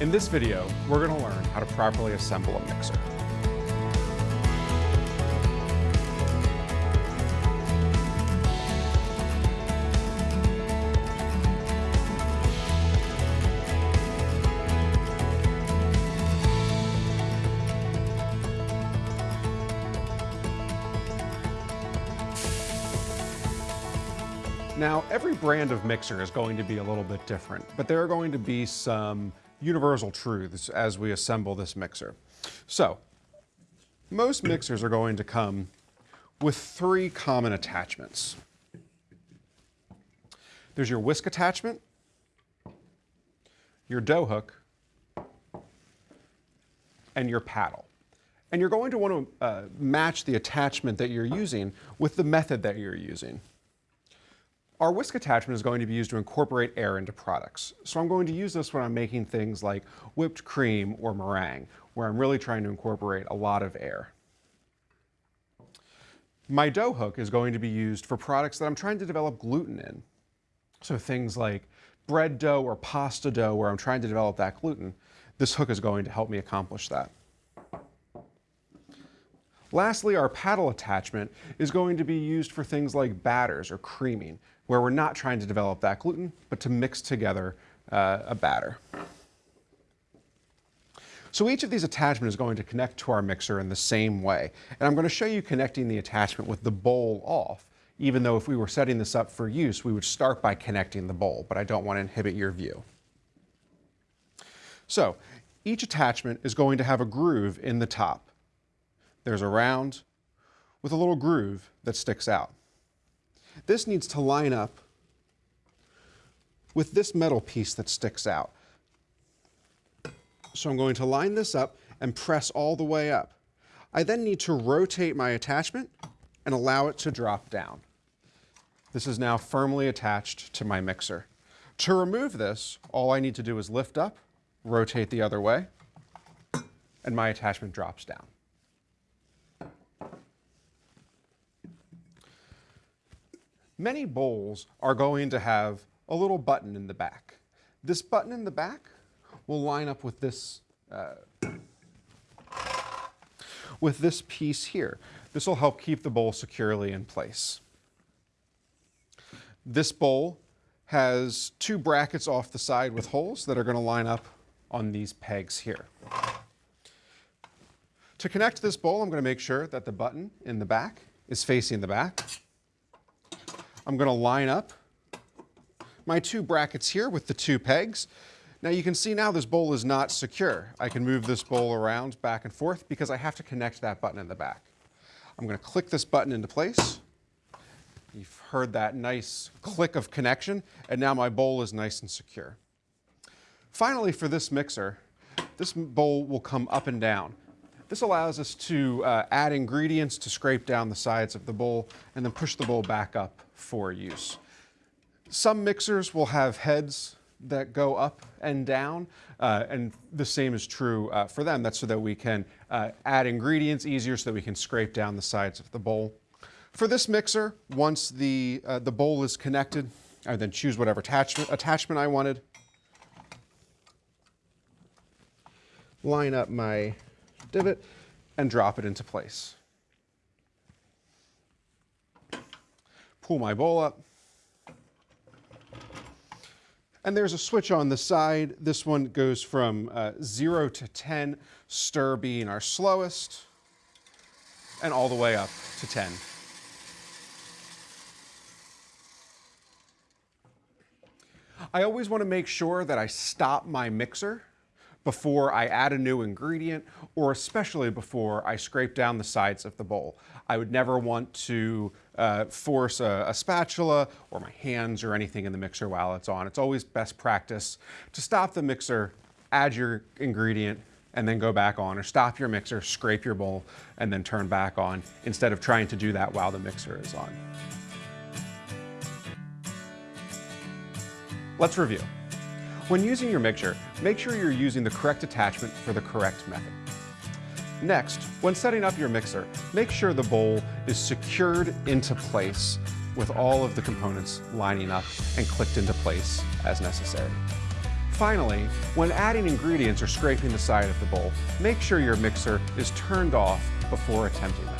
In this video, we're going to learn how to properly assemble a mixer. Now, every brand of mixer is going to be a little bit different, but there are going to be some universal truths as we assemble this mixer. So, most mixers are going to come with three common attachments. There's your whisk attachment, your dough hook, and your paddle. And you're going to want to uh, match the attachment that you're using with the method that you're using. Our whisk attachment is going to be used to incorporate air into products. So I'm going to use this when I'm making things like whipped cream or meringue, where I'm really trying to incorporate a lot of air. My dough hook is going to be used for products that I'm trying to develop gluten in. So things like bread dough or pasta dough where I'm trying to develop that gluten, this hook is going to help me accomplish that. Lastly, our paddle attachment is going to be used for things like batters or creaming, where we're not trying to develop that gluten, but to mix together uh, a batter. So each of these attachments is going to connect to our mixer in the same way. And I'm going to show you connecting the attachment with the bowl off, even though if we were setting this up for use, we would start by connecting the bowl, but I don't want to inhibit your view. So each attachment is going to have a groove in the top. There's a round with a little groove that sticks out. This needs to line up with this metal piece that sticks out. So I'm going to line this up and press all the way up. I then need to rotate my attachment and allow it to drop down. This is now firmly attached to my mixer. To remove this, all I need to do is lift up, rotate the other way, and my attachment drops down. Many bowls are going to have a little button in the back. This button in the back will line up with this, uh, with this piece here. This will help keep the bowl securely in place. This bowl has two brackets off the side with holes that are going to line up on these pegs here. To connect this bowl, I'm going to make sure that the button in the back is facing the back. I'm going to line up my two brackets here with the two pegs. Now you can see now this bowl is not secure. I can move this bowl around back and forth because I have to connect that button in the back. I'm going to click this button into place. You've heard that nice click of connection, and now my bowl is nice and secure. Finally, for this mixer, this bowl will come up and down. This allows us to uh, add ingredients to scrape down the sides of the bowl and then push the bowl back up for use. Some mixers will have heads that go up and down, uh, and the same is true uh, for them. That's so that we can uh, add ingredients easier so that we can scrape down the sides of the bowl. For this mixer, once the, uh, the bowl is connected, I then choose whatever attachment, attachment I wanted. Line up my divot and drop it into place. Pull my bowl up. And there's a switch on the side. This one goes from uh, 0 to 10, stir being our slowest, and all the way up to 10. I always want to make sure that I stop my mixer before I add a new ingredient, or especially before I scrape down the sides of the bowl. I would never want to uh, force a, a, spatula or my hands or anything in the mixer while it's on. It's always best practice to stop the mixer, add your ingredient, and then go back on, or stop your mixer, scrape your bowl, and then turn back on, instead of trying to do that while the mixer is on. Let's review. When using your mixer, make sure you're using the correct attachment for the correct method. Next, when setting up your mixer, make sure the bowl is secured into place with all of the components lining up and clicked into place as necessary. Finally, when adding ingredients or scraping the side of the bowl, make sure your mixer is turned off before attempting them.